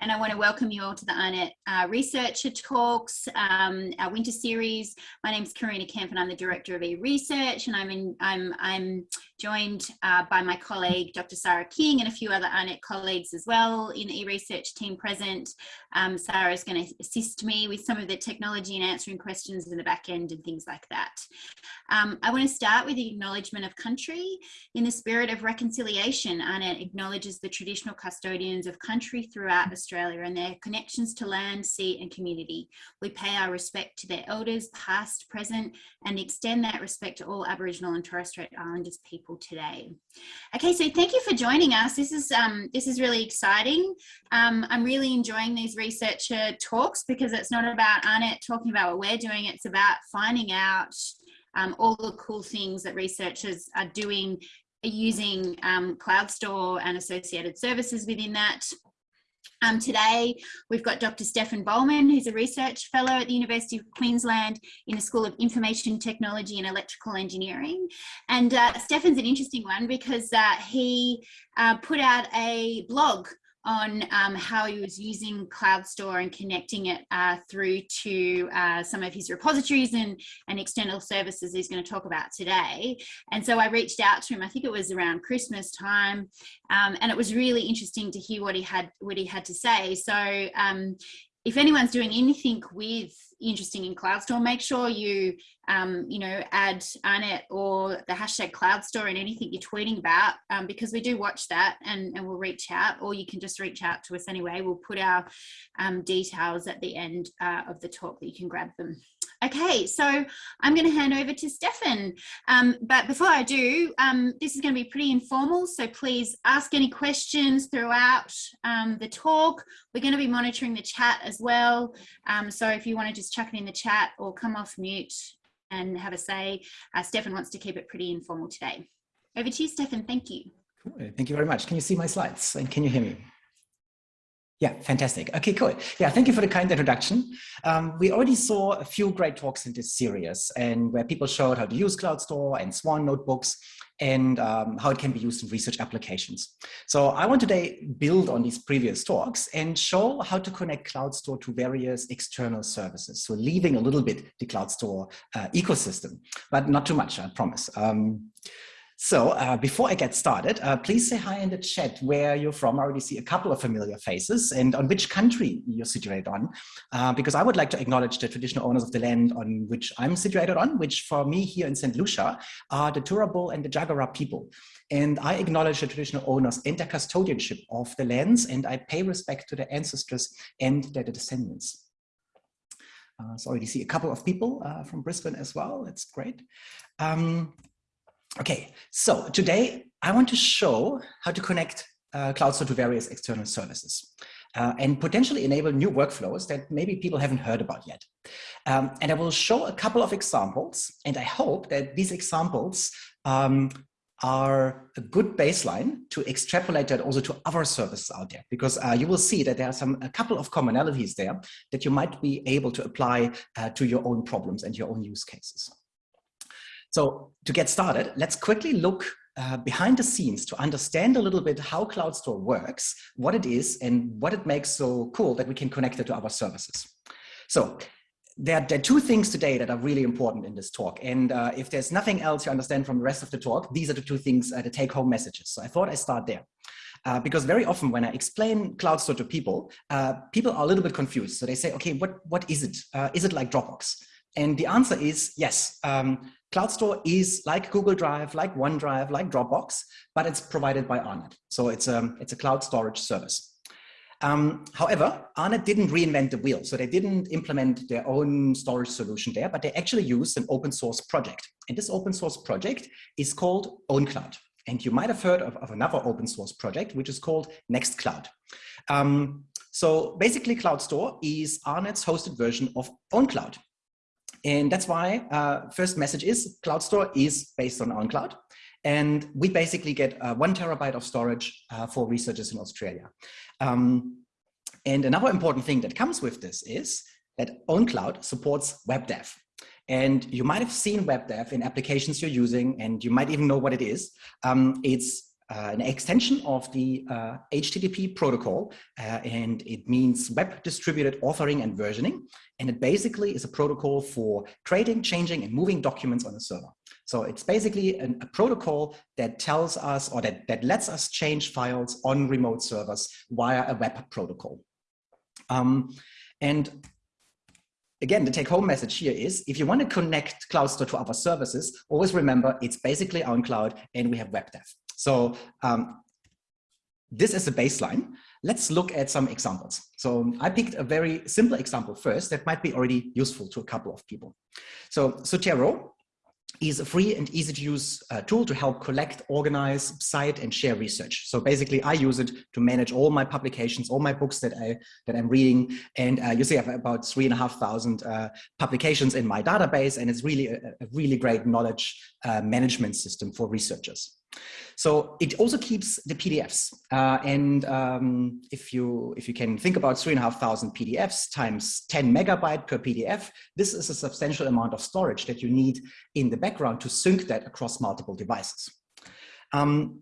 and I want to welcome you all to the AARNet uh, Researcher Talks, um, our winter series. My name is Karina Kemp and I'm the Director of e-Research and I'm, in, I'm, I'm joined uh, by my colleague, Dr. Sarah King and a few other AARNet colleagues as well in the e-Research team present. Um, Sarah is going to assist me with some of the technology and answering questions in the back end and things like that. Um, I want to start with the acknowledgement of country. In the spirit of reconciliation, AARNet acknowledges the traditional custodians of country throughout Australia and their connections to land, sea and community. We pay our respect to their elders, past, present, and extend that respect to all Aboriginal and Torres Strait Islanders people today. Okay, so thank you for joining us. This is, um, this is really exciting. Um, I'm really enjoying these researcher talks because it's not about AARNet talking about what we're doing, it's about finding out um, all the cool things that researchers are doing using um, CloudStor and associated services within that. Um, today, we've got Dr. Stefan Bollmann, who's a research fellow at the University of Queensland in the School of Information Technology and Electrical Engineering. And uh, Stefan's an interesting one because uh, he uh, put out a blog on um, how he was using CloudStor and connecting it uh, through to uh, some of his repositories and, and external services he's going to talk about today. And so I reached out to him, I think it was around Christmas time, um, and it was really interesting to hear what he had what he had to say. So um, if anyone's doing anything with interesting in CloudStor, make sure you, um, you know, add AARNet or the hashtag CloudStor and anything you're tweeting about, um, because we do watch that and, and we'll reach out, or you can just reach out to us anyway. We'll put our um, details at the end uh, of the talk that you can grab them. Okay, so I'm going to hand over to Stefan. Um, but before I do, um, this is going to be pretty informal, so please ask any questions throughout um, the talk. We're going to be monitoring the chat as well. Um, so if you want to just chuck it in the chat or come off mute and have a say, uh, Stefan wants to keep it pretty informal today. Over to you, Stefan. Thank you. Thank you very much. Can you see my slides and can you hear me? Yeah, fantastic. Okay, cool. Yeah, thank you for the kind introduction. Um, we already saw a few great talks in this series and where people showed how to use CloudStor and Swan notebooks and um, how it can be used in research applications. So I want today build on these previous talks and show how to connect CloudStor to various external services. So leaving a little bit the CloudStor uh, ecosystem, but not too much, I promise. Um, so uh, before I get started, uh, please say hi in the chat where you're from. I already see a couple of familiar faces and on which country you're situated on, uh, because I would like to acknowledge the traditional owners of the land on which I'm situated on, which for me here in St. Lucia are the Turrbal and the Jagera people. And I acknowledge the traditional owners and their custodianship of the lands, and I pay respect to their ancestors and their descendants. Uh, so I already see a couple of people uh, from Brisbane as well. That's great. Um, Okay, so today I want to show how to connect uh, to various external services uh, and potentially enable new workflows that maybe people haven't heard about yet. Um, and I will show a couple of examples, and I hope that these examples um, are a good baseline to extrapolate that also to other services out there, because uh, you will see that there are some a couple of commonalities there that you might be able to apply uh, to your own problems and your own use cases. So to get started, let's quickly look uh, behind the scenes to understand a little bit how CloudStor works, what it is, and what it makes so cool that we can connect it to our services. So there, there are two things today that are really important in this talk. And uh, if there's nothing else you understand from the rest of the talk, these are the two things, uh, the take home messages. So I thought I'd start there. Uh, because very often when I explain CloudStor to people, uh, people are a little bit confused. So they say, okay, what, what is it? Uh, is it like Dropbox? And the answer is yes. Um, CloudStor is like Google Drive, like OneDrive, like Dropbox, but it's provided by AARNet. So it's a, um, it's a cloud storage service. Um, however, AARNet didn't reinvent the wheel. So they didn't implement their own storage solution there, but they actually used an open source project. And this open source project is called OwnCloud. And you might have heard of, of another open source project, which is called Nextcloud. Um, so basically CloudStor is AARNet's hosted version of OwnCloud. And that's why uh, first message is CloudStor is based on OwnCloud. And we basically get uh, one terabyte of storage uh, for researchers in Australia. Um, and another important thing that comes with this is that OwnCloud supports WebDAV. And you might have seen WebDAV in applications you're using, and you might even know what it is. Um, it's an extension of the uh, HTTP protocol, uh, and it means web distributed authoring and versioning. And it basically is a protocol for creating, changing, and moving documents on a server. So it's basically an, a protocol that tells us or that, that lets us change files on remote servers via a web protocol. Um, and again, the take home message here is if you want to connect CloudStor to other services, always remember it's basically OwnCloud and we have WebDAV. So um, this is a baseline. Let's look at some examples. So I picked a very simple example first that might be already useful to a couple of people. So Zotero is a free and easy to use uh, tool to help collect, organize, cite, and share research. So basically I use it to manage all my publications, all my books that, I, that I'm reading. And uh, you see I have about three and a half thousand uh, publications in my database. And it's really a, a really great knowledge uh, management system for researchers. So it also keeps the PDFs. Uh, and um, if you if you can think about three and a half thousand PDFs times 10 megabyte per PDF, this is a substantial amount of storage that you need in the background to sync that across multiple devices. Um,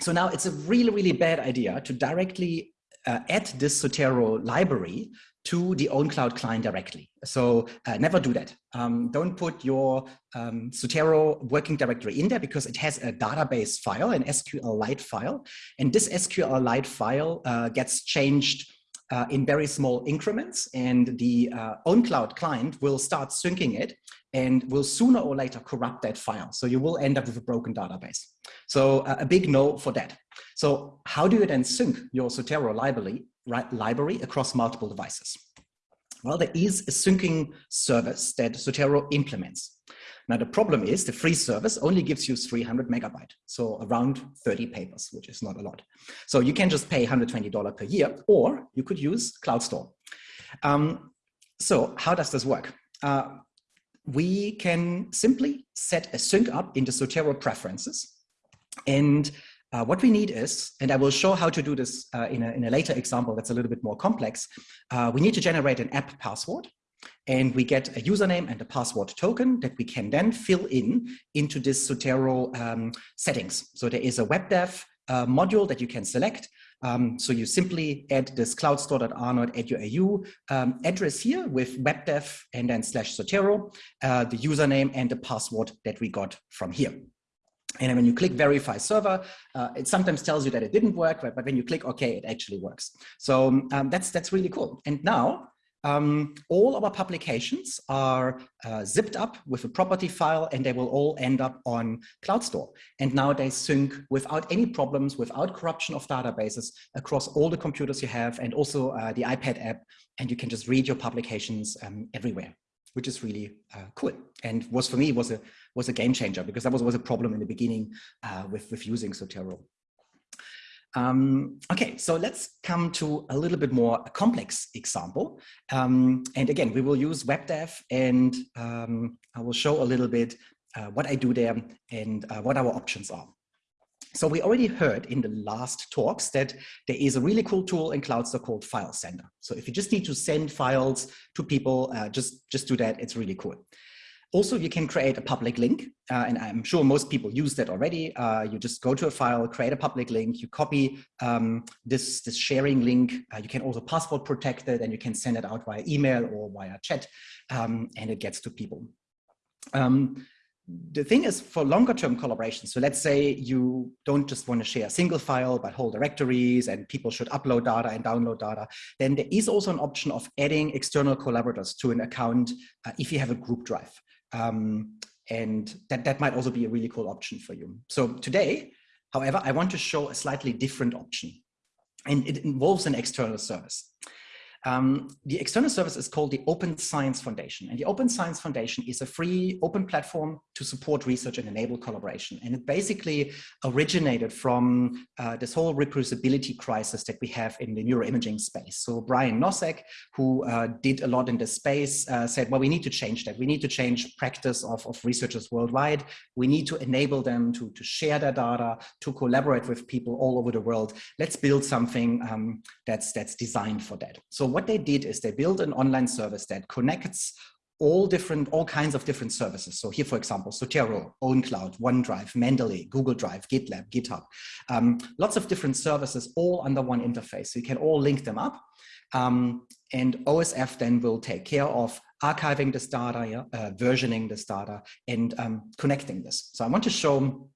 so now it's a really, really bad idea to directly uh, add this Zotero library to the OwnCloud client directly. So uh, never do that. Um, don't put your um, Zotero working directory in there because it has a database file, an SQLite file. And this SQLite file uh, gets changed uh, in very small increments and the uh, OwnCloud client will start syncing it and will sooner or later corrupt that file. So you will end up with a broken database. So a big no for that. So how do you then sync your Zotero library library across multiple devices? Well, there is a syncing service that Zotero implements. Now, the problem is the free service only gives you 300 megabyte, so around 30 papers, which is not a lot. So you can just pay $120 per year, or you could use CloudStor. Um, so how does this work? Uh, we can simply set a sync up into Zotero preferences and uh, what we need is, and I will show how to do this uh, in, a, in, a, later example that's a little bit more complex, uh, we need to generate an app password and we get a username and a password token that we can then fill in into this Zotero um, settings. So there is a WebDAV uh, module that you can select. Um, so you simply add this cloudstore.r.edu um, address here with WebDAV and then slash Zotero, uh, the username and the password that we got from here. And when you click verify server, uh, it sometimes tells you that it didn't work, but, but when you click OK, it actually works. So um, that's, that's really cool. And now um, all our publications are uh, zipped up with a property file and they will all end up on CloudStor. And now they sync without any problems, without corruption of databases across all the computers you have and also uh, the iPad app. And you can just read your publications um, everywhere which is really uh, cool and was for me was a was a game changer because that was, was a problem in the beginning uh, with with using Zotero. Um, okay, so let's come to a little bit more complex example. Um, and again, we will use WebDAV and um, I will show a little bit uh, what I do there and uh, what our options are. So we already heard in the last talks that there is a really cool tool in CloudStor called File Sender. So if you just need to send files to people, uh, just, just do that. It's really cool. Also, you can create a public link, uh, and I'm sure most people use that already. Uh, you just go to a file, create a public link, you copy um, this, this sharing link. Uh, you can also password protect it, and you can send it out via email or via chat, um, and it gets to people. Um, the thing is for longer term collaboration, so let's say you don't just want to share a single file, but whole directories and people should upload data and download data, then there is also an option of adding external collaborators to an account uh, if you have a group drive. Um, and that, that might also be a really cool option for you. So today, however, I want to show a slightly different option and it involves an external service. Um, the external service is called the Open Science Foundation. And the Open Science Foundation is a free open platform to support research and enable collaboration. And it basically originated from uh, this whole reproducibility crisis that we have in the neuroimaging space. So Brian Nosek, who uh, did a lot in this space, uh, said, well, we need to change that. We need to change practice of, of researchers worldwide. We need to enable them to, to share their data, to collaborate with people all over the world. Let's build something um, that's, that's designed for that. So what they did is they built an online service that connects all different, all kinds of different services. So here, for example, Zotero, OwnCloud, OneDrive, Mendeley, Google Drive, GitLab, GitHub, um, lots of different services all under one interface. So you can all link them up. Um, and OSF then will take care of archiving this data, uh, versioning this data, and um, connecting this. So I want to show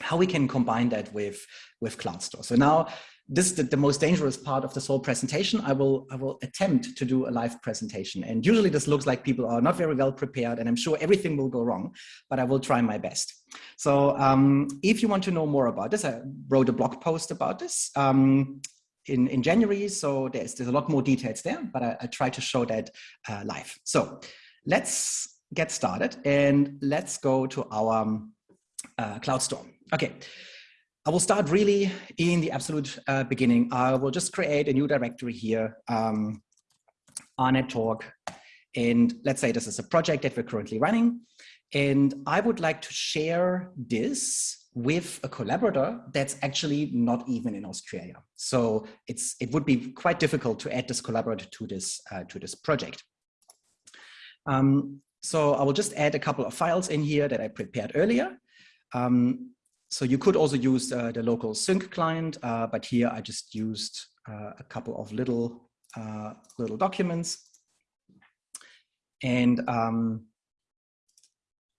how we can combine that with, with CloudStor. So now this is the, the, most dangerous part of this whole presentation. I will, I will attempt to do a live presentation. And usually this looks like people are not very well prepared and I'm sure everything will go wrong, but I will try my best. So um, if you want to know more about this, I wrote a blog post about this um, in, in January. So there's, there's a lot more details there, but I, I try to show that uh, live. So let's get started and let's go to our uh, CloudStor. Okay. I will start really in the absolute uh, beginning. I will just create a new directory here, um, AARNet talk. And let's say this is a project that we're currently running. And I would like to share this with a collaborator that's actually not even in Australia. So it's it would be quite difficult to add this collaborator to this uh, to this project. Um, so I will just add a couple of files in here that I prepared earlier. Um, so you could also use uh, the local sync client, uh, but here I just used uh, a couple of little uh, little documents. And um,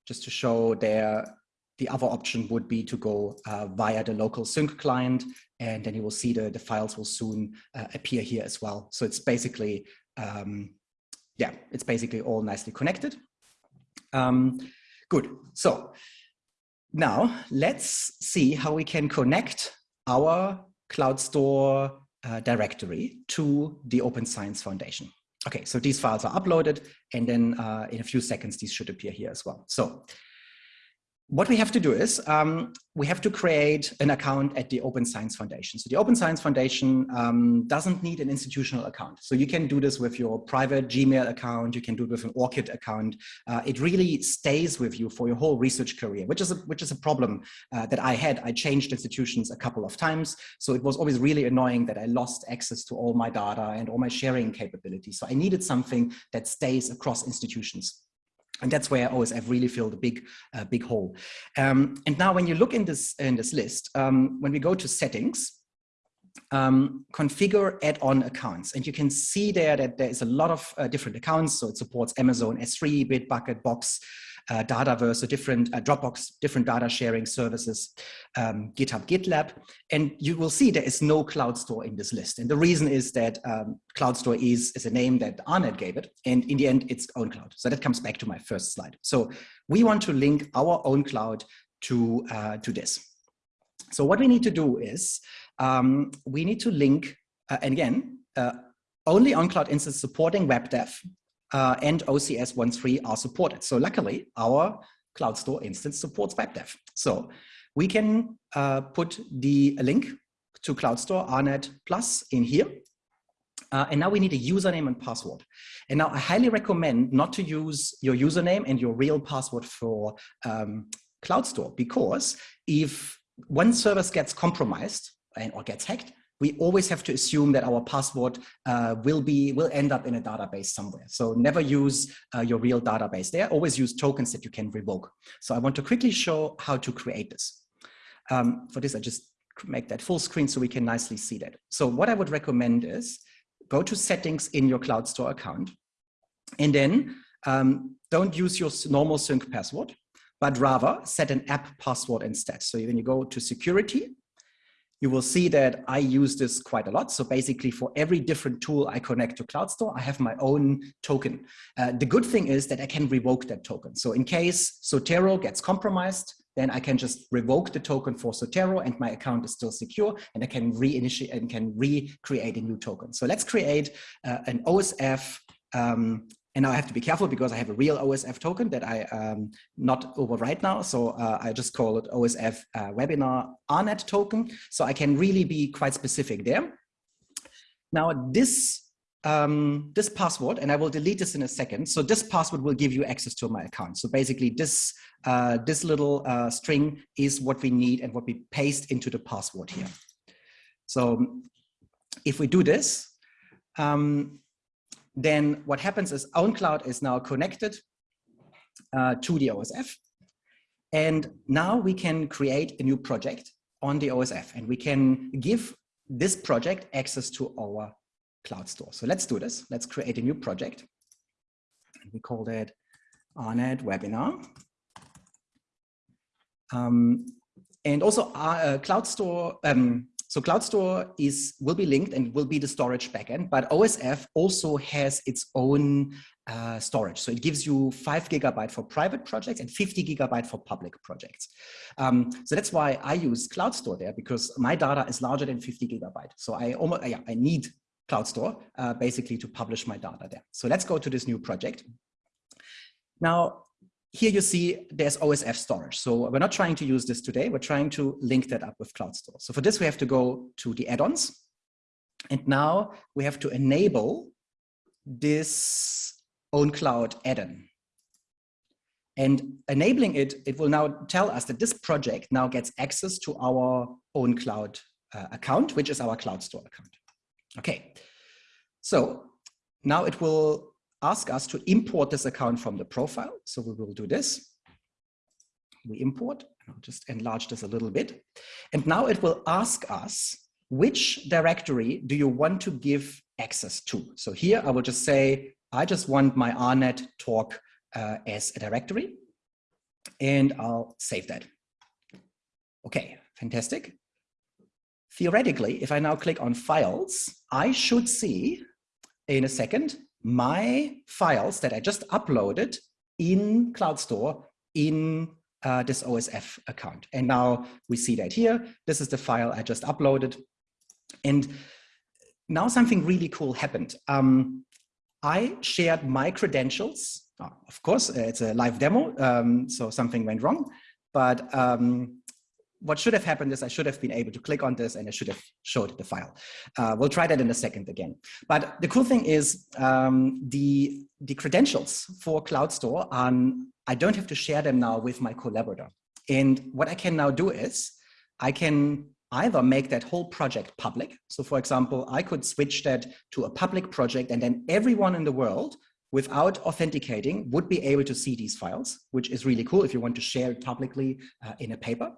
just to show there, the other option would be to go uh, via the local sync client, and then you will see the, the files will soon uh, appear here as well. So it's basically, um, yeah, it's basically all nicely connected. Um, good. So now let's see how we can connect our CloudStor uh, directory to the Open Science Foundation. Okay, so these files are uploaded and then uh, in a few seconds, these should appear here as well. So what we have to do is um, we have to create an account at the Open Science Foundation. So the Open Science Foundation um, doesn't need an institutional account. So you can do this with your private Gmail account. You can do it with an ORCID account. Uh, it really stays with you for your whole research career, which is a, which is a problem uh, that I had. I changed institutions a couple of times. So it was always really annoying that I lost access to all my data and all my sharing capabilities. So I needed something that stays across institutions. And that's where OSF really filled a big, uh, big hole. Um, and now when you look in this, in this list, um, when we go to settings, um, configure add-on accounts. And you can see there that there is a lot of uh, different accounts. So it supports Amazon S3, Bitbucket, Box, uh, Dataverse, so different uh, Dropbox, different data sharing services, um, GitHub, GitLab, and you will see there is no CloudStor in this list. And the reason is that um, CloudStor is, is a name that AARNet gave it, and in the end, it's OwnCloud. So that comes back to my first slide. So we want to link our OwnCloud to, uh, to this. So what we need to do is um, we need to link, uh, and again, uh, only OwnCloud instance supporting WebDAV uh, and OCS 1.3 are supported. So luckily, our CloudStor instance supports WebDAV. So we can uh, put the link to CloudStor AARNet Plus in here. Uh, and now we need a username and password. And now I highly recommend not to use your username and your real password for um, CloudStor because if one service gets compromised and, or gets hacked, we always have to assume that our password uh, will be will end up in a database somewhere. So never use uh, your real database there. Always use tokens that you can revoke. So I want to quickly show how to create this. Um, for this, I just make that full screen so we can nicely see that. So what I would recommend is go to settings in your CloudStor account and then um, don't use your normal sync password, but rather set an app password instead. So when you go to security, you will see that I use this quite a lot. So basically for every different tool I connect to CloudStor, I have my own token. Uh, the good thing is that I can revoke that token. So in case Zotero gets compromised, then I can just revoke the token for Zotero and my account is still secure and I can reinitiate and can recreate a new token. So let's create uh, an OSF um, and now I have to be careful because I have a real OSF token that I um, not overwrite now. So uh, I just call it OSF uh, webinar AARNet token. So I can really be quite specific there. Now this um, this password, and I will delete this in a second. So this password will give you access to my account. So basically this, uh, this little uh, string is what we need and what we paste into the password here. So if we do this, um, then what happens is OwnCloud is now connected uh, to the OSF. And now we can create a new project on the OSF and we can give this project access to our CloudStor. So let's do this. Let's create a new project. We call that AARNet webinar. Um, and also our uh, CloudStor, um, so CloudStor is will be linked and will be the storage backend, but OSF also has its own uh, storage. So it gives you five gigabyte for private projects and 50 gigabyte for public projects. Um, so that's why I use CloudStor there because my data is larger than 50 gigabyte. So I almost, yeah, I need CloudStor uh, basically to publish my data there. So let's go to this new project. Now, here you see there's OSF storage. So we're not trying to use this today. We're trying to link that up with CloudStor. So for this, we have to go to the add-ons. And now we have to enable this OwnCloud add-on. And enabling it, it will now tell us that this project now gets access to our OwnCloud uh, account, which is our CloudStor account. Okay, so now it will ask us to import this account from the profile. So we will do this. We import, I'll just enlarge this a little bit. And now it will ask us, which directory do you want to give access to? So here I will just say, I just want my AARNet talk uh, as a directory and I'll save that. Okay, fantastic. Theoretically, if I now click on files, I should see in a second my files that I just uploaded in CloudStor in uh, this OSF account. And now we see that here. This is the file I just uploaded. And now something really cool happened. Um, I shared my credentials. Of course, it's a live demo, um, so something went wrong. But um, what should have happened is I should have been able to click on this and I should have showed the file. Uh, we'll try that in a second again. But the cool thing is um, the, the credentials for CloudStor, um, I don't have to share them now with my collaborator. And what I can now do is I can either make that whole project public. So for example, I could switch that to a public project and then everyone in the world without authenticating would be able to see these files, which is really cool if you want to share it publicly uh, in a paper.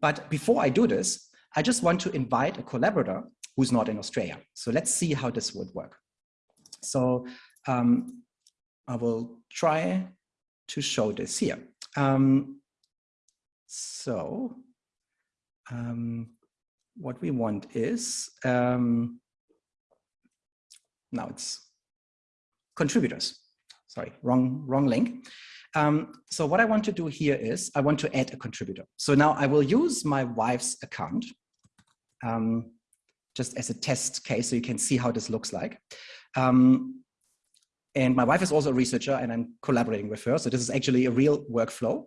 But before I do this, I just want to invite a collaborator who's not in Australia. So let's see how this would work. So um, I will try to show this here. Um, so um, what we want is, um, now it's contributors. Sorry, wrong, wrong link. Um, so what I want to do here is I want to add a contributor. So now I will use my wife's account um, just as a test case so you can see how this looks like. Um, and my wife is also a researcher and I'm collaborating with her. So this is actually a real workflow.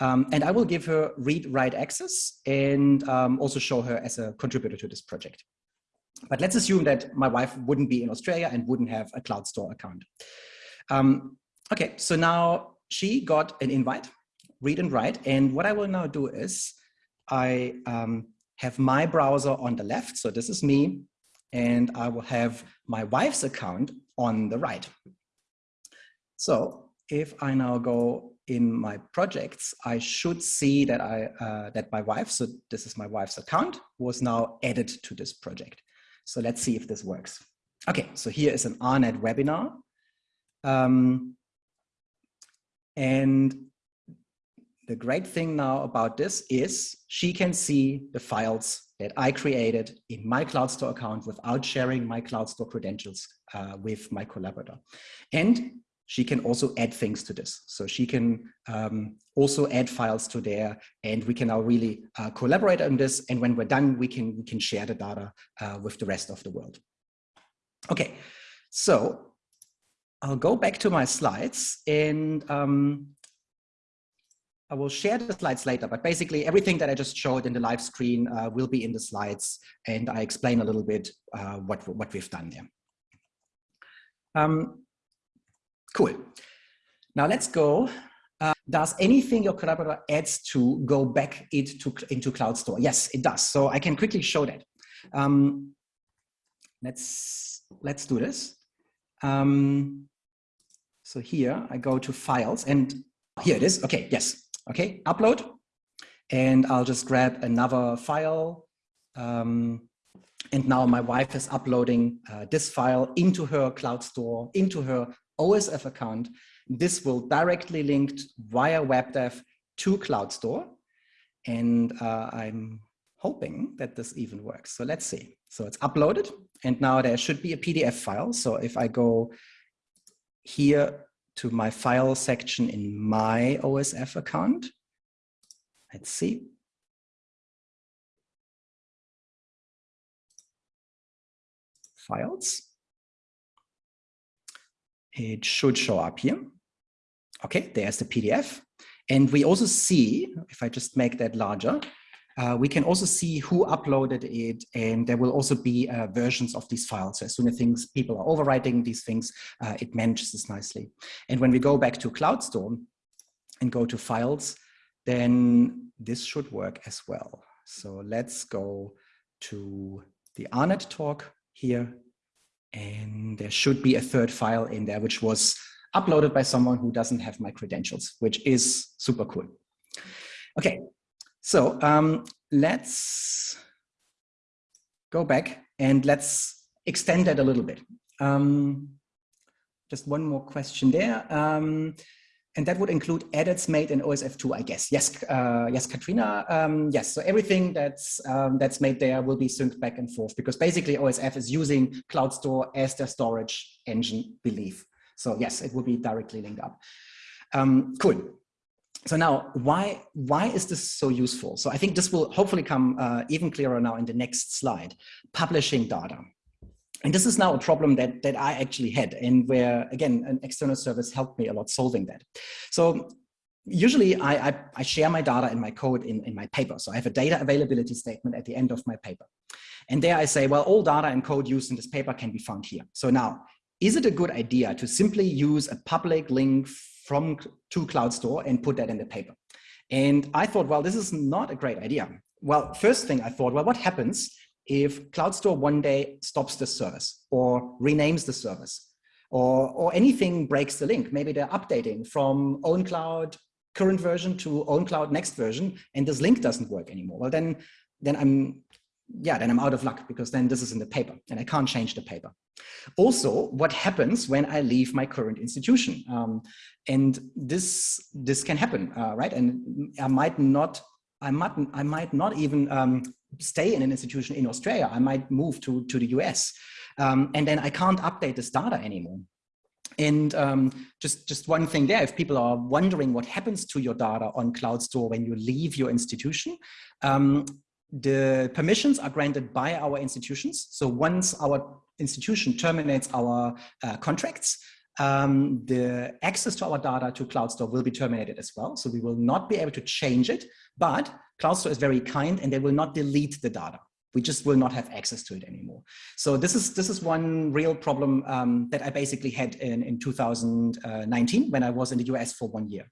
Um, and I will give her read-write access and um, also show her as a contributor to this project. But let's assume that my wife wouldn't be in Australia and wouldn't have a CloudStor account. Um, okay, so now she got an invite, read and write. And what I will now do is I um, have my browser on the left. So this is me. And I will have my wife's account on the right. So if I now go in my projects, I should see that I uh, that my wife, so this is my wife's account, was now added to this project. So let's see if this works. Okay, so here is an AARNet webinar. Um, and the great thing now about this is she can see the files that I created in my CloudStor account without sharing my CloudStor credentials uh, with my collaborator. And she can also add things to this. So she can um, also add files to there and we can now really uh, collaborate on this. And when we're done, we can, we can share the data uh, with the rest of the world. Okay, so I'll go back to my slides and um, I will share the slides later, but basically everything that I just showed in the live screen uh, will be in the slides and I explain a little bit uh, what, what we've done there. Um, cool. Now let's go. Uh, does anything your collaborator adds to go back into, into CloudStor? Yes, it does. So I can quickly show that. Um, let's, let's do this. Um, so here I go to files and here it is. Okay, yes. Okay, upload. And I'll just grab another file. Um, and now my wife is uploading uh, this file into her CloudStor, into her OSF account. This will directly link via WebDAV to CloudStor. And uh, I'm hoping that this even works. So let's see. So it's uploaded and now there should be a PDF file. So if I go here to my file section in my OSF account, let's see. Files. It should show up here. Okay, there's the PDF. And we also see, if I just make that larger, uh, we can also see who uploaded it and there will also be uh, versions of these files. So as soon as things, people are overwriting these things, uh, it manages this nicely. And when we go back to CloudStor and go to files, then this should work as well. So let's go to the AARNet talk here. And there should be a third file in there, which was uploaded by someone who doesn't have my credentials, which is super cool. Okay, so um, let's go back and let's extend that a little bit. Um, just one more question there. Um, and that would include edits made in OSF2, I guess. Yes, uh, yes, Katrina. Um, yes, so everything that's um, that's made there will be synced back and forth because basically OSF is using CloudStor as their storage engine belief. So yes, it will be directly linked up. Um, cool so now why why is this so useful so i think this will hopefully come uh, even clearer now in the next slide publishing data and this is now a problem that that i actually had and where again an external service helped me a lot solving that so usually I, I, I share my data and my code in, in my paper. So I have a data availability statement at the end of my paper. And there I say, well, all data and code used in this paper can be found here. So now, is it a good idea to simply use a public link from to CloudStor and put that in the paper. And I thought, well, this is not a great idea. Well, first thing I thought, well, what happens if CloudStor one day stops the service or renames the service or, or anything breaks the link? Maybe they're updating from OwnCloud current version to OwnCloud next version and this link doesn't work anymore. Well, then, then I'm yeah, then I'm out of luck because then this is in the paper and I can't change the paper. Also, what happens when I leave my current institution? Um, and this this can happen, uh, right? And I might not, I might, I might not even um, stay in an institution in Australia. I might move to to the US, um, and then I can't update this data anymore. And um, just, just one thing there, if people are wondering what happens to your data on CloudStor when you leave your institution, um, the permissions are granted by our institutions. So once our institution terminates our uh, contracts, um, the access to our data to CloudStor will be terminated as well. So we will not be able to change it, but CloudStor is very kind and they will not delete the data. We just will not have access to it anymore. So this is this is one real problem um, that I basically had in, in 2019 when I was in the US for one year.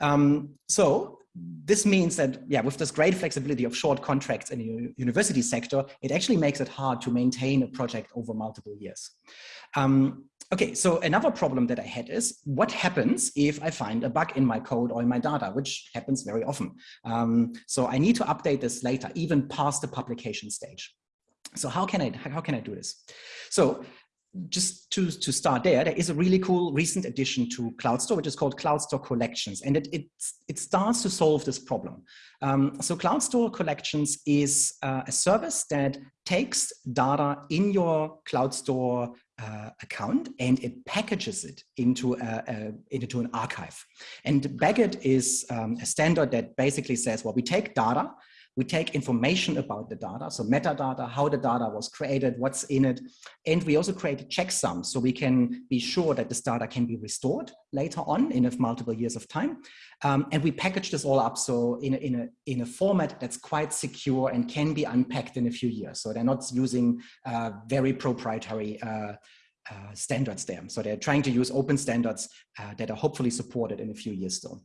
Um, so this means that, yeah, with this great flexibility of short contracts in the university sector, it actually makes it hard to maintain a project over multiple years. Um, okay, so another problem that I had is what happens if I find a bug in my code or in my data, which happens very often. Um, so I need to update this later, even past the publication stage. So how can I how can I do this? So just to, to start there, there is a really cool recent addition to CloudStor, which is called CloudStor Collections, and it, it, it starts to solve this problem. Um, so CloudStor Collections is uh, a service that takes data in your CloudStor uh, account and it packages it into, a, a, into an archive. And BagIt is um, a standard that basically says, well, we take data, we take information about the data, so metadata, how the data was created, what's in it, and we also create checksums so we can be sure that this data can be restored later on in a multiple years of time. Um, and we package this all up so in a, in, a, in a format that's quite secure and can be unpacked in a few years. So they're not using uh, very proprietary uh, uh, standards there. So they're trying to use open standards uh, that are hopefully supported in a few years still.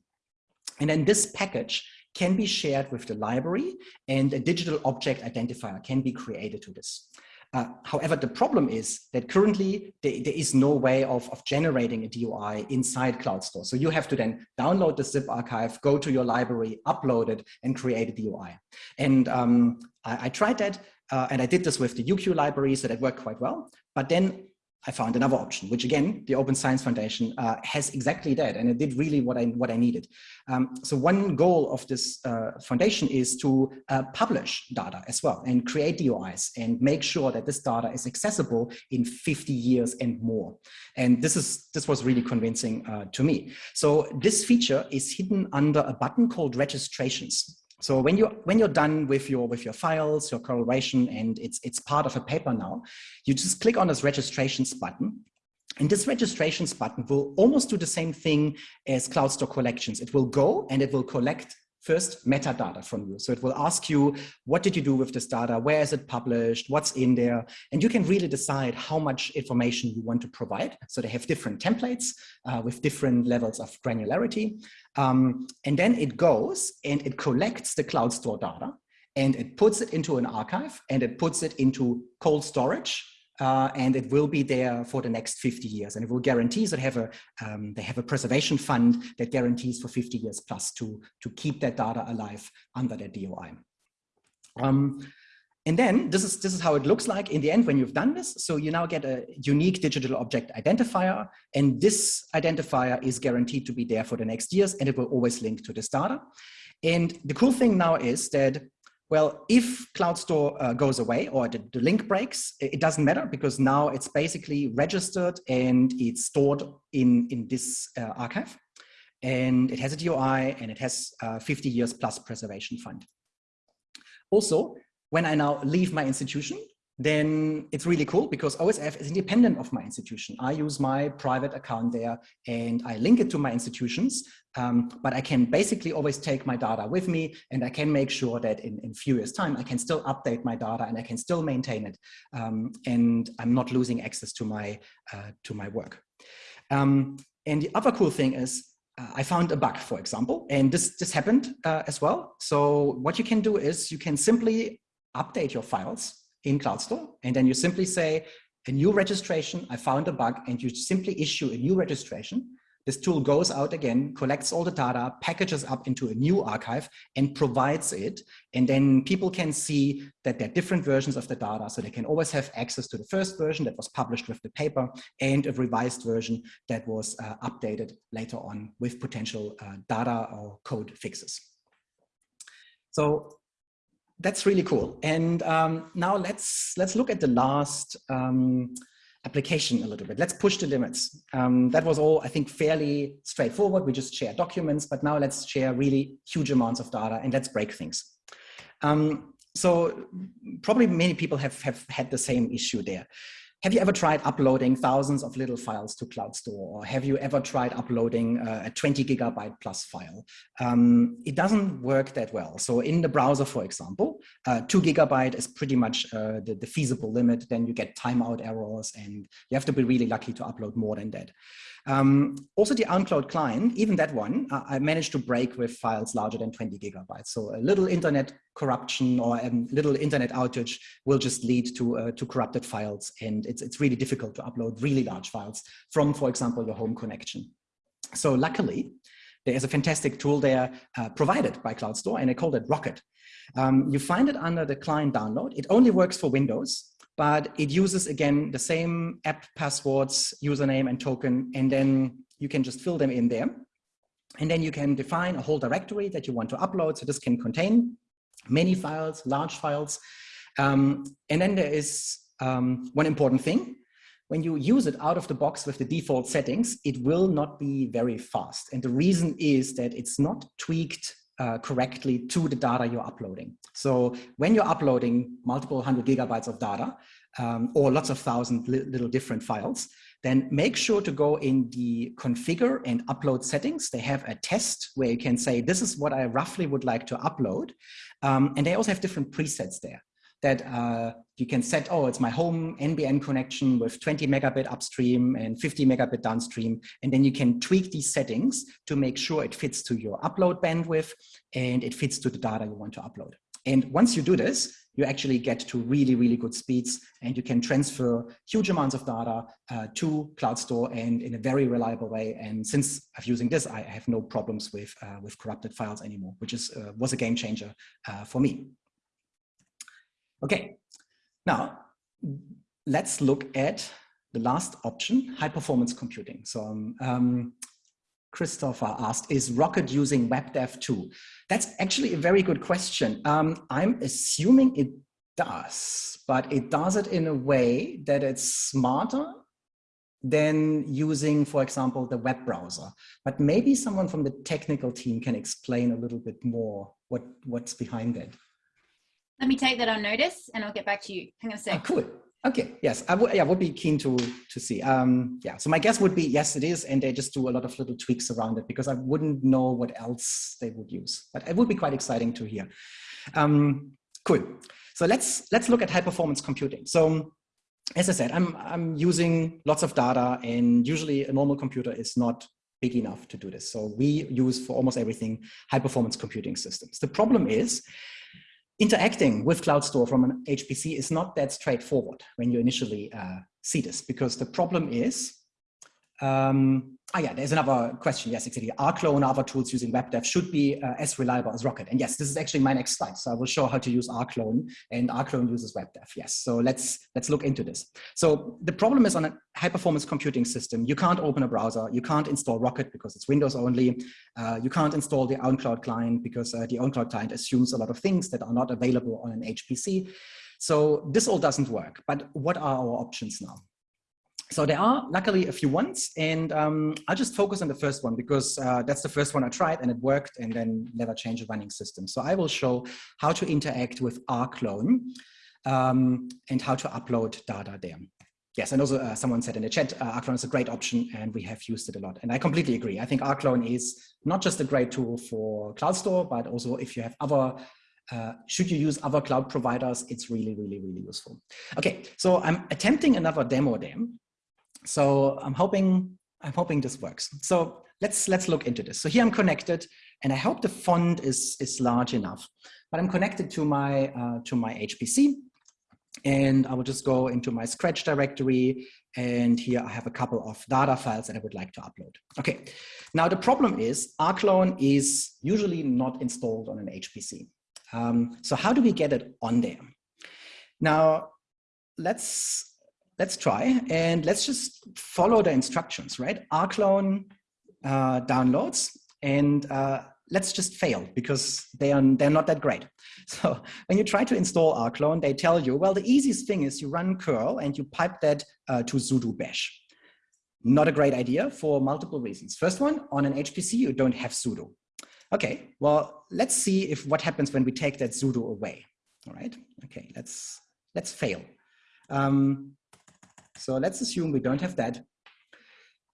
And then this package can be shared with the library and a digital object identifier can be created to this. Uh, however, the problem is that currently there, there is no way of, of generating a DOI inside CloudStor. So you have to then download the zip archive, go to your library, upload it, and create a DOI. And um, I, I, tried that, uh, and I did this with the UQ library, so that worked quite well. But then I found another option, which again, the Open Science Foundation uh, has exactly that, and it did really what I what I needed. Um, so one goal of this uh, foundation is to uh, publish data as well and create DOIs and make sure that this data is accessible in 50 years and more. And this is this was really convincing uh, to me. So this feature is hidden under a button called registrations. So when you when you're done with your with your files, your correlation, and it's it's part of a paper now, you just click on this registrations button. And this registrations button will almost do the same thing as CloudStor collections. It will go and it will collect first metadata from you. So it will ask you, what did you do with this data? Where is it published? What's in there? And you can really decide how much information you want to provide. So they have different templates uh, with different levels of granularity. Um, and then it goes and it collects the CloudStor data and it puts it into an archive and it puts it into cold storage uh, and it will be there for the next 50 years. And it will guarantee that have a um, they have a preservation fund that guarantees for 50 years plus to to keep that data alive under their DOI. Um, and then this is this is how it looks like in the end when you've done this. So you now get a unique digital object identifier, and this identifier is guaranteed to be there for the next years, and it will always link to this data. And the cool thing now is that well, if CloudStor uh, goes away or the, the, link breaks, it doesn't matter because now it's basically registered and it's stored in, in this uh, archive. And it has a DOI and it has uh, 50 years plus preservation fund. Also, when I now leave my institution, then it's really cool because OSF is independent of my institution. I use my private account there and I link it to my institutions, um, but I can basically always take my data with me and I can make sure that in, in few years time, I can still update my data and I can still maintain it. Um, and I'm not losing access to my, uh, to my work. Um, and the other cool thing is uh, I found a bug, for example, and this, this happened uh, as well. So what you can do is you can simply update your files in CloudStor. And then you simply say a new registration, I found a bug, and you simply issue a new registration. This tool goes out again, collects all the data, packages up into a new archive and provides it. And then people can see that there are different versions of the data. So they can always have access to the first version that was published with the paper and a revised version that was uh, updated later on with potential uh, data or code fixes. So that's really cool. And um, now let's let's look at the last um, application a little bit. Let's push the limits. Um, that was all, I think, fairly straightforward. We just share documents, but now let's share really huge amounts of data and let's break things. Um, so probably many people have, have had the same issue there. Have you ever tried uploading thousands of little files to CloudStor? Or have you ever tried uploading a 20 gigabyte plus file? Um, it doesn't work that well. So in the browser, for example, uh, two gigabyte is pretty much uh, the, the, feasible limit. Then you get timeout errors and you have to be really lucky to upload more than that. Um, also the OwnCloud client, even that one, uh, I managed to break with files larger than 20 gigabytes. So a little internet corruption or a little internet outage will just lead to, uh, to corrupted files. And it's, it's really difficult to upload really large files from, for example, your home connection. So luckily, there is a fantastic tool there uh, provided by CloudStor and I call it Rocket. Um, you find it under the client download. It only works for Windows but it uses again the same app passwords, username and token, and then you can just fill them in there. And then you can define a whole directory that you want to upload. So this can contain many files, large files. Um, and then there is um, one important thing. When you use it out of the box with the default settings, it will not be very fast. And the reason is that it's not tweaked uh, correctly to the data you're uploading. So when you're uploading multiple hundred gigabytes of data um, or lots of thousand li little different files, then make sure to go in the configure and upload settings. They have a test where you can say, this is what I roughly would like to upload. Um, and they also have different presets there that uh, you can set, oh, it's my home NBN connection with 20 megabit upstream and 50 megabit downstream. And then you can tweak these settings to make sure it fits to your upload bandwidth and it fits to the data you want to upload. And once you do this, you actually get to really, really good speeds and you can transfer huge amounts of data uh, to CloudStor and in a very reliable way. And since I'm using this, I have no problems with, uh, with corrupted files anymore, which is, uh, was a game changer uh, for me. Okay, now let's look at the last option, high performance computing. So um, um Christopher asked, is Rocket using WebDAV too? That's actually a very good question. Um, I'm assuming it does, but it does it in a way that it's smarter than using, for example, the web browser. But maybe someone from the technical team can explain a little bit more what, what's behind that. Let me take that on notice and I'll get back to you. Hang on a sec. Oh, cool. Okay, yes, I would, yeah, would be keen to, to see. Um, yeah, so my guess would be, yes, it is, and they just do a lot of little tweaks around it because I wouldn't know what else they would use, but it would be quite exciting to hear. Um, cool. So let's, let's look at high performance computing. So as I said, I'm, I'm using lots of data and usually a normal computer is not big enough to do this. So we use for almost everything high performance computing systems. The problem is interacting with CloudStor from an HPC is not that straightforward when you initially uh, see this, because the problem is um, ah, yeah, there's another question. Yes, exactly. rclone and other tools using WebDAV should be uh, as reliable as Rocket. And yes, this is actually my next slide. So I will show how to use rclone and rclone uses WebDAV. Yes, so let's, let's look into this. So the problem is on a high performance computing system, you can't open a browser, you can't install Rocket because it's Windows only. Uh, you can't install the OwnCloud client because uh, the OwnCloud client assumes a lot of things that are not available on an HPC. So this all doesn't work. But what are our options now? So there are luckily a few ones and um, I'll just focus on the first one because uh, that's the first one I tried and it worked and then never change a running system. So I will show how to interact with rclone um, and how to upload data there. Yes, and also uh, someone said in the chat, uh, is a great option and we have used it a lot. And I completely agree. I think rclone is not just a great tool for CloudStor, but also if you have other uh, should you use other cloud providers, it's really, really, really useful. Okay, so I'm attempting another demo there. So I'm hoping, I'm hoping this works. So let's, let's look into this. So here I'm connected and I hope the font is, is large enough, but I'm connected to my, uh, to my HPC and I will just go into my Scratch directory and here I have a couple of data files that I would like to upload. Okay, now the problem is rclone is usually not installed on an HPC. Um, so how do we get it on there? Now, let's let's try and let's just follow the instructions, right? rclone uh, downloads and uh, let's just fail because they are, they're not that great. So when you try to install rclone, they tell you, well, the easiest thing is you run curl and you pipe that uh, to sudo bash. Not a great idea for multiple reasons. First one, on an HPC, you don't have sudo. Okay, well, let's see if what happens when we take that sudo away. All right, okay, let's, let's fail. Um, so let's assume we don't have that.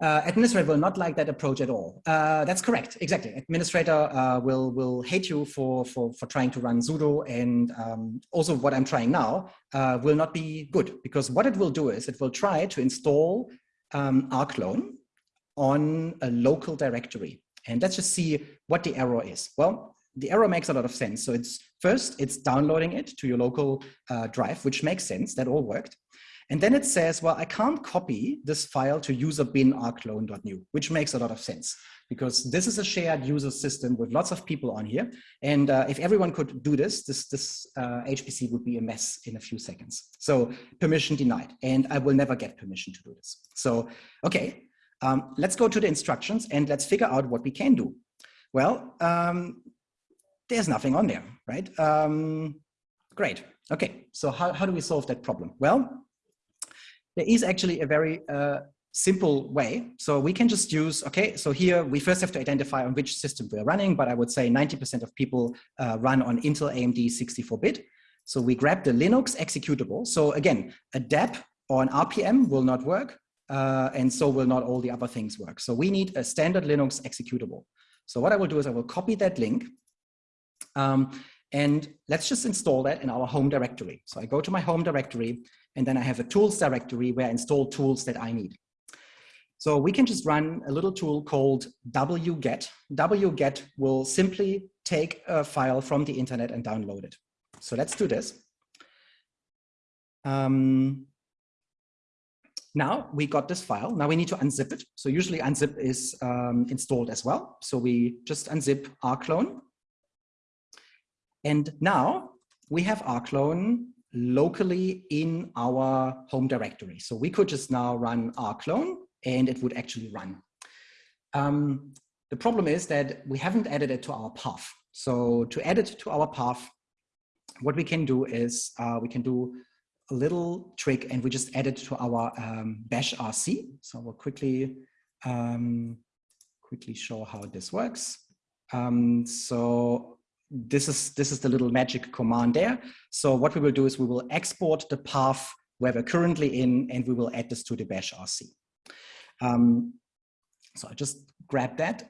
Uh, administrator will not like that approach at all. Uh, that's correct, exactly. Administrator uh, will will hate you for for for trying to run sudo, and um, also what I'm trying now uh, will not be good because what it will do is it will try to install um, rclone on a local directory, and let's just see what the error is. Well, the error makes a lot of sense. So it's first it's downloading it to your local uh, drive, which makes sense. That all worked. And then it says, well, I can't copy this file to user bin rclone.new, which makes a lot of sense because this is a shared user system with lots of people on here. And uh, if everyone could do this, this, this uh, HPC would be a mess in a few seconds. So permission denied, and I will never get permission to do this. So, okay, um, let's go to the instructions and let's figure out what we can do. Well, um, there's nothing on there, right? Um, great. Okay, so how, how do we solve that problem? Well, there is actually a very uh, simple way. So we can just use, okay, so here we first have to identify on which system we're running, but I would say 90% of people uh, run on Intel AMD 64-bit. So we grab the Linux executable. So again, a deb or an RPM will not work, uh, and so will not all the other things work. So we need a standard Linux executable. So what I will do is I will copy that link, um, and let's just install that in our home directory. So I go to my home directory, and then I have a tools directory where I install tools that I need. So we can just run a little tool called wget. wget will simply take a file from the internet and download it. So let's do this. um, now we got this file. Now we need to unzip it. So usually unzip is um, installed as well. So we just unzip rclone. And now we have rclone locally in our home directory. So we could just now run rclone and it would actually run. Um, the problem is that we haven't added it to our path. So to add it to our path, what we can do is uh, we can do a little trick and we just add it to our um, bash RC. So we'll quickly, um, quickly show how this works. Um, so this is, this is the little magic command there. So what we will do is we will export the path where we're currently in and we will add this to the bash RC. Um, so I just grab that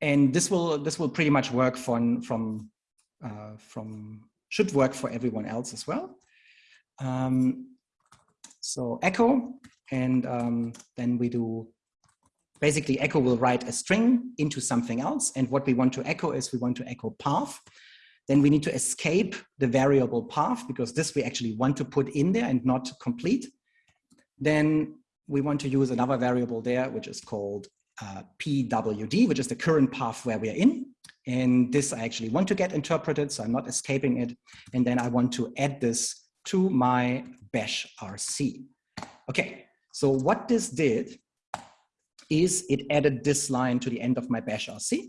and this will this will pretty much work from from uh, from should work for everyone else as well. Um, so echo, and um, then we do basically echo will write a string into something else. And what we want to echo is we want to echo path. Then we need to escape the variable path because this we actually want to put in there and not complete. Then we want to use another variable there, which is called uh, PWD, which is the current path where we are in. And this I actually want to get interpreted, so I'm not escaping it. And then I want to add this to my bash RC. Okay, so what this did is it added this line to the end of my bash RC.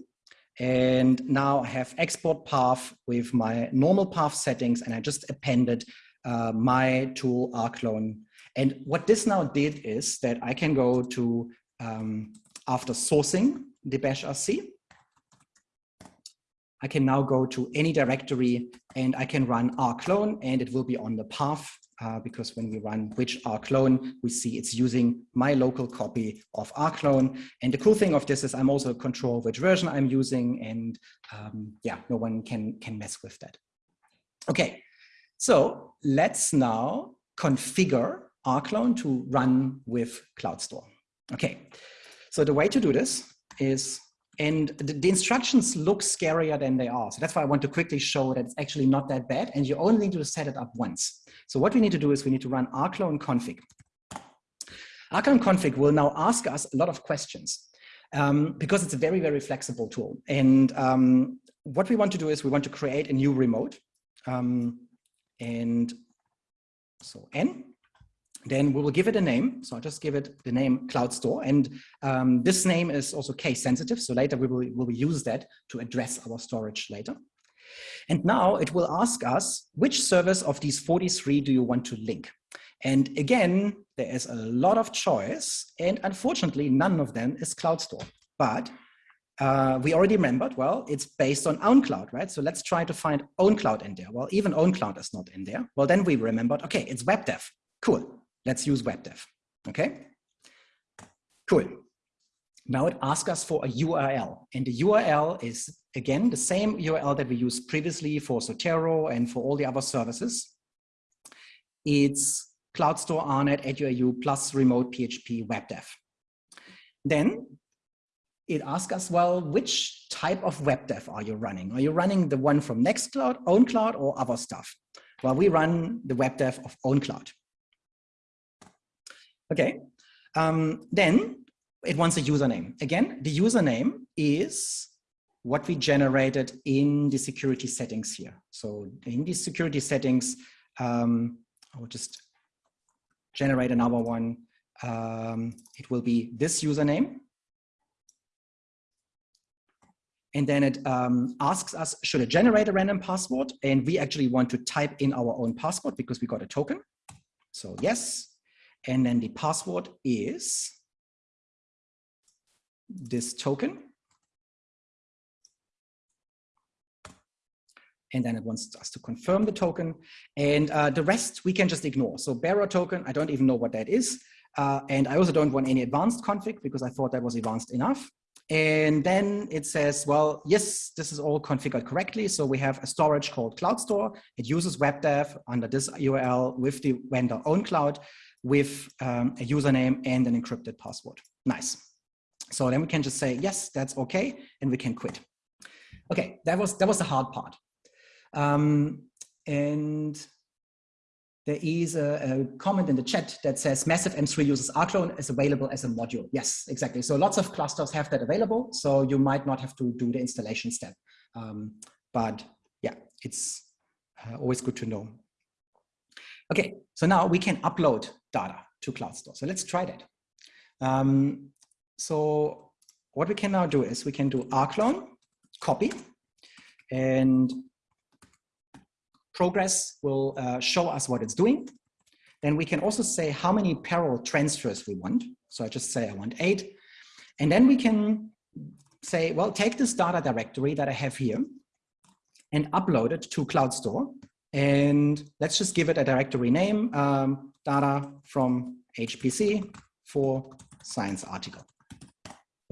And now I have export path with my normal path settings and I just appended uh, my tool rclone. And what this now did is that I can go to, um, after sourcing the bash RC, I can now go to any directory and I can run rclone and it will be on the path uh, because when we run which rclone, we see it's using my local copy of rclone. And the cool thing of this is I'm also control which version I'm using and um, yeah, no one can, can mess with that. Okay, so let's now configure rclone to run with CloudStor. Okay, so the way to do this is and the, the, instructions look scarier than they are. So that's why I want to quickly show that it's actually not that bad and you only need to set it up once. So what we need to do is we need to run rclone config. rclone config will now ask us a lot of questions um, because it's a very, very flexible tool. And um, what we want to do is we want to create a new remote. Um, and so n then we will give it a name. So I'll just give it the name CloudStor. And um, this name is also case sensitive. So later we will, will use that to address our storage later. And now it will ask us, which service of these 43 do you want to link? And again, there is a lot of choice. And unfortunately, none of them is CloudStor. But uh, we already remembered, well, it's based on OwnCloud, right? So let's try to find OwnCloud in there. Well, even OwnCloud is not in there. Well, then we remembered, okay, it's WebDAV. Cool. Let's use WebDAV, okay? Cool. Now it asks us for a URL and the URL is again, the same URL that we used previously for Zotero and for all the other services. It's CloudStor AARNet eduau plus remote PHP WebDAV. Then it asks us, well, which type of WebDAV are you running? Are you running the one from Nextcloud, OwnCloud, or other stuff? Well, we run the WebDAV of OwnCloud. Okay, um, then it wants a username. Again, the username is what we generated in the security settings here. So in these security settings, um, I will just generate another one. Um, it will be this username. And then it um, asks us, should it generate a random password? And we actually want to type in our own password because we got a token. So yes, and then the password is this token. And then it wants us to confirm the token. And uh, the rest we can just ignore. So bearer token, I don't even know what that is. Uh, and I also don't want any advanced config because I thought that was advanced enough. And then it says, well, yes, this is all configured correctly. So we have a storage called CloudStor. It uses WebDAV under this URL with the vendor OwnCloud with um, a username and an encrypted password. Nice. So then we can just say, yes, that's okay, and we can quit. Okay, that was, that was the hard part. Um, and there is a, a, comment in the chat that says massive M3 uses rclone is available as a module. Yes, exactly. So lots of clusters have that available. So you might not have to do the installation step. Um, but yeah, it's uh, always good to know. Okay, so now we can upload data to CloudStor. So let's try that. Um, so what we can now do is we can do rclone, copy, and progress will uh, show us what it's doing. Then we can also say how many parallel transfers we want. So I just say I want eight. And then we can say, well, take this data directory that I have here and upload it to CloudStor. And let's just give it a directory name, um, data from HPC for science article.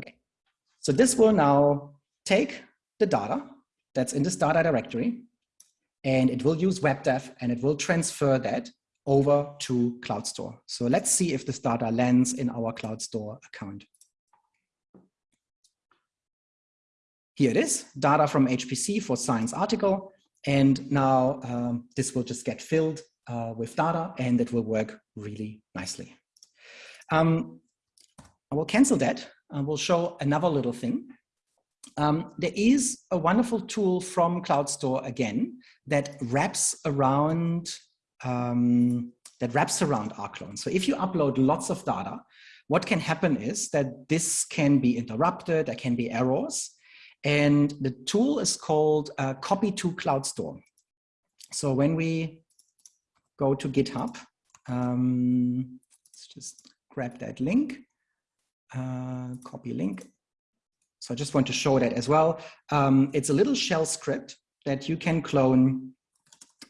Okay, so this will now take the data that's in this data directory and it will use WebDAV and it will transfer that over to CloudStor. So let's see if this data lands in our CloudStor account. Here it is, data from HPC for science article. And now um, this will just get filled uh, with data and it will work really nicely. Um, I will cancel that. I will show another little thing. Um, there is a wonderful tool from CloudStor again that wraps around um, that wraps around rclone. So if you upload lots of data, what can happen is that this can be interrupted, there can be errors, and the tool is called uh, copy to cloud store. So when we go to GitHub, um, let's just grab that link, uh, copy link. So I just want to show that as well. Um, it's a little shell script that you can clone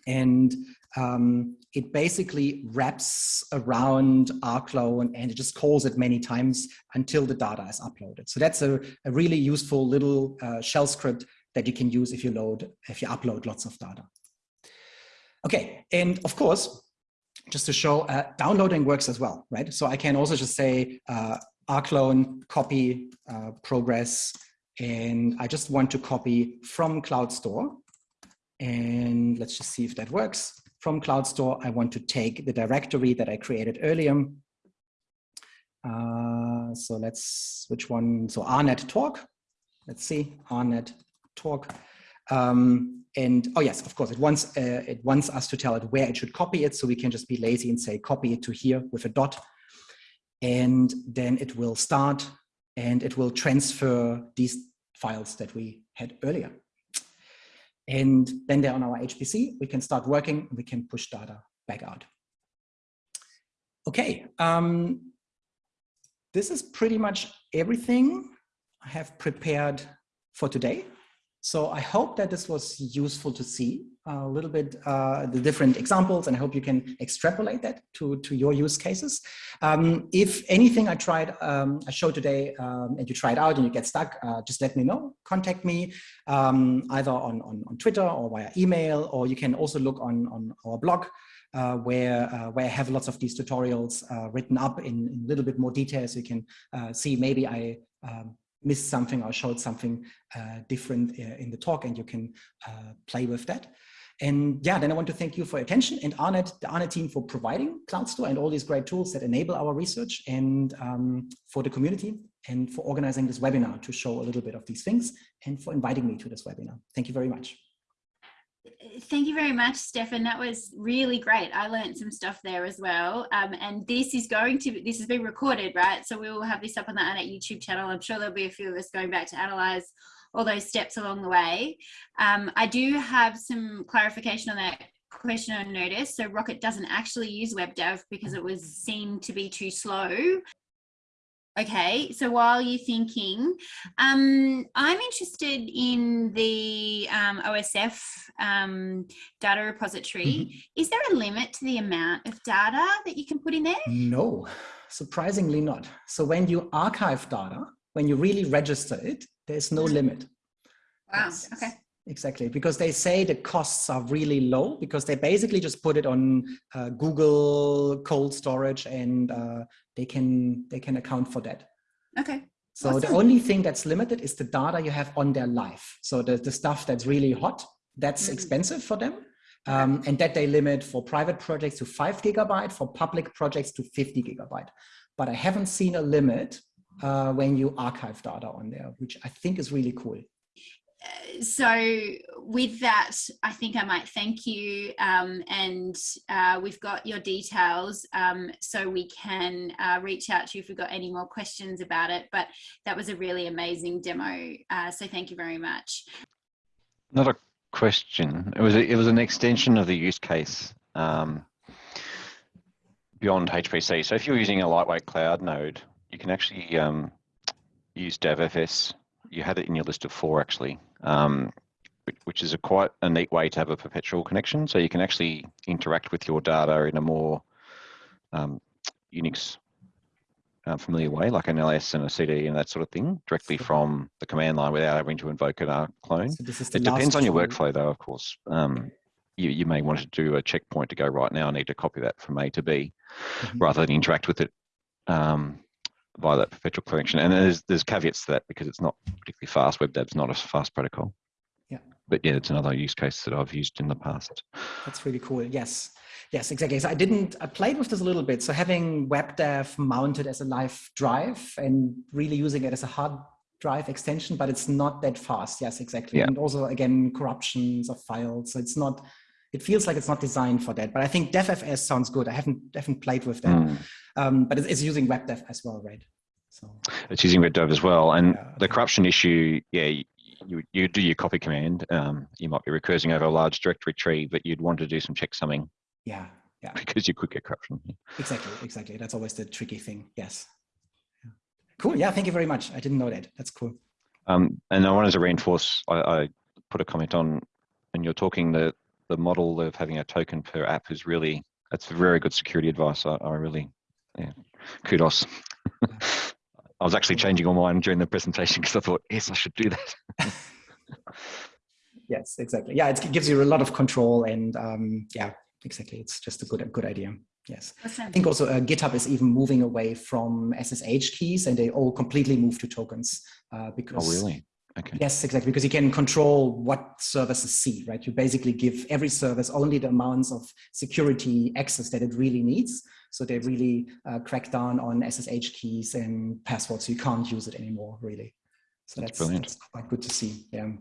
and um, it basically wraps around rclone and it just calls it many times until the data is uploaded. So that's a, a really useful little uh, shell script that you can use if you load, if you upload lots of data. Okay, and of course, just to show, uh, downloading works as well, right? So I can also just say uh, rclone copy uh, progress, and I just want to copy from CloudStor. And let's just see if that works. From CloudStor, I want to take the directory that I created earlier. Uh, so let's, which one? So rnet talk. Let's see, rnet talk. Um, and oh yes, of course, it wants uh, it wants us to tell it where it should copy it. So we can just be lazy and say copy it to here with a dot, and then it will start and it will transfer these files that we had earlier. And then they're on our HPC. We can start working. We can push data back out. Okay, um, this is pretty much everything I have prepared for today. So I hope that this was useful to see a little bit uh, the different examples and I hope you can extrapolate that to, to your use cases. Um, if anything I tried, um, I showed today um, and you try it out and you get stuck, uh, just let me know. Contact me um, either on, on, on, Twitter or via email, or you can also look on, on our blog uh, where, uh, where I have lots of these tutorials uh, written up in, a little bit more detail so you can uh, see maybe I um, missed something or showed something uh, different uh, in the talk and you can uh, play with that. And yeah, then I want to thank you for your attention and AARNet, the AARNet team for providing CloudStor and all these great tools that enable our research and um, for the community and for organizing this webinar to show a little bit of these things and for inviting me to this webinar. Thank you very much. Thank you very much, Stefan. That was really great. I learned some stuff there as well. Um, and this is going to, this has been recorded, right? So we will have this up on the AARNet YouTube channel. I'm sure there'll be a few of us going back to analyze all those steps along the way. Um, I do have some clarification on that question on notice. So Rocket doesn't actually use WebDAV because it was seen to be too slow. Okay, so while you're thinking, um, I'm interested in the um, OSF um, data repository. Mm -hmm. Is there a limit to the amount of data that you can put in there? No, surprisingly not. So when you archive data, when you really register it, there's no limit. Wow, okay. Exactly, because they say the costs are really low because they basically just put it on uh, Google cold storage and uh, they can they can account for that. Okay. So awesome. the only thing that's limited is the data you have on their life. So the, the stuff that's really hot, that's mm -hmm. expensive for them. Um, and that they limit for private projects to five gigabyte, for public projects to 50 gigabyte. But I haven't seen a limit uh, when you archive data on there, which I think is really cool so with that, I think I might thank you um, and uh, we've got your details um, so we can uh, reach out to you if we've got any more questions about it. But that was a really amazing demo. Uh, so thank you very much. Not a question. It was, a, it was an extension of the use case um, beyond HPC. So if you're using a lightweight cloud node, you can actually um, use davfs you had it in your list of four actually, um, which is a quite a neat way to have a perpetual connection. So you can actually interact with your data in a more um, Unix uh, familiar way, like an ls and a cd and that sort of thing, directly from the command line without having to invoke an R clone. So it depends on your workflow though, of course. Um, you, you may want to do a checkpoint to go right now, I need to copy that from A to B, mm -hmm. rather than interact with it um, via that perpetual connection. And there's there's caveats to that because it's not particularly fast. WebDAV's not a fast protocol. Yeah. But yeah, it's another use case that I've used in the past. That's really cool. Yes. Yes, exactly. So I didn't, I played with this a little bit. So having WebDAV mounted as a live drive and really using it as a hard drive extension, but it's not that fast. Yes, exactly. Yeah. And also again, corruptions of files. So it's not, it feels like it's not designed for that. But I think davfs sounds good. I haven't haven't played with that, mm. um, but it's, it's, using WebDAV as well, right? So it's using WebDAV as well, and yeah. the corruption issue, yeah. You, you do your copy command. Um, you might be recursing over a large directory tree, but you'd want to do some checksumming. Yeah, yeah. Because you could get corruption. Exactly, exactly. That's always the tricky thing. Yes. Cool. Yeah. Thank you very much. I didn't know that. That's cool. Um, and I wanted to reinforce. I, I put a comment on when you're talking the the model of having a token per app is really that's very good security advice. I, I really, yeah, kudos. I was actually changing all mine during the presentation because I thought, yes, I should do that. yes, exactly. Yeah, it gives you a lot of control, and um, yeah, exactly. It's just a good, a good idea. Yes, awesome. I think also uh, GitHub is even moving away from SSH keys, and they all completely move to tokens uh, because. Oh, really? Okay. Yes, exactly, because you can control what services see, right? You basically give every service only the amounts of security access that it really needs. So they really uh, crack down on SSH keys and passwords. So you can't use it anymore, really. So that's, that's, that's quite good to see. Yeah.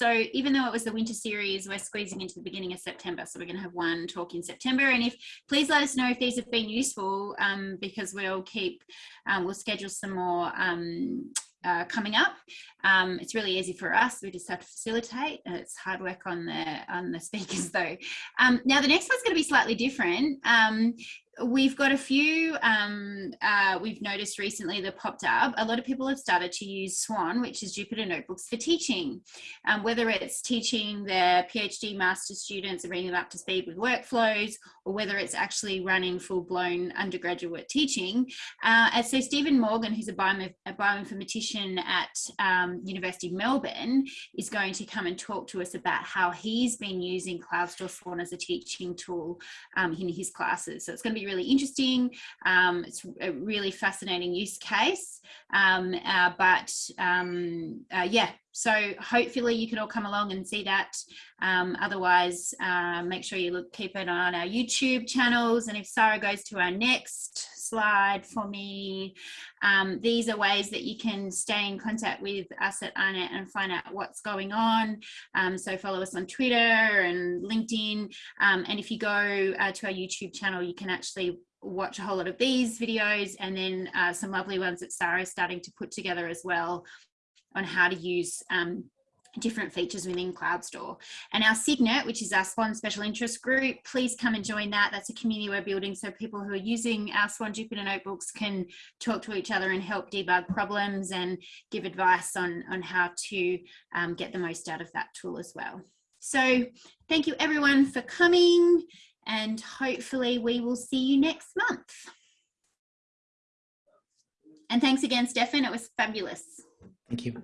So even though it was the winter series, we're squeezing into the beginning of September. So we're going to have one talk in September. And if please let us know if these have been useful um, because we'll keep, um, we'll schedule some more um, uh, coming up. Um, it's really easy for us. We just have to facilitate. And it's hard work on the on the speakers though. Um, now the next one's going to be slightly different. Um, we've got a few um, uh, we've noticed recently that popped up. A lot of people have started to use swan which is jupyter notebooks for teaching. Um, whether it's teaching their phd master students and bringing them up to speed with workflows or whether it's actually running full-blown undergraduate teaching uh, and so stephen morgan who's a, a bioinformatician at um, university of melbourne is going to come and talk to us about how he's been using CloudStor swan as a teaching tool um, in his classes. So it's going to be really interesting. Um, it's a really fascinating use case. Um, uh, but um, uh, yeah, so hopefully you can all come along and see that. Um, otherwise, uh, make sure you look, keep it on our YouTube channels. And if Sarah goes to our next slide for me, um, these are ways that you can stay in contact with us at AARNet and find out what's going on. Um, so follow us on Twitter and LinkedIn. Um, and if you go uh, to our YouTube channel, you can actually watch a whole lot of these videos and then uh, some lovely ones that Sarah is starting to put together as well on how to use um, different features within CloudStor. And our Signet, which is our Swan Special Interest Group, please come and join that. That's a community we're building so people who are using our Swan Jupyter Notebooks can talk to each other and help debug problems and give advice on, on how to um, get the most out of that tool as well. So thank you everyone for coming and hopefully we will see you next month. And thanks again, Stefan. It was fabulous. Thank you.